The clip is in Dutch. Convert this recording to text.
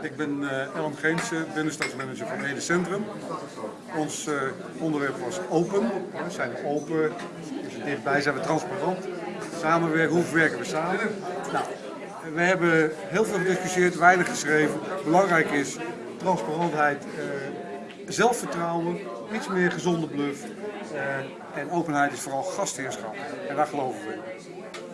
Ik ben uh, Ellen binnenstadsmanager van Ede Centrum. Ons uh, onderwerp was open. We zijn open, dus dichtbij zijn we transparant. Samenwerken, hoe werken we samen? Nou, we hebben heel veel gediscussieerd, weinig geschreven. Belangrijk is transparantheid, uh, zelfvertrouwen, iets meer gezonde bluff. en openheid is vooral gastheerschap. En daar geloven we in.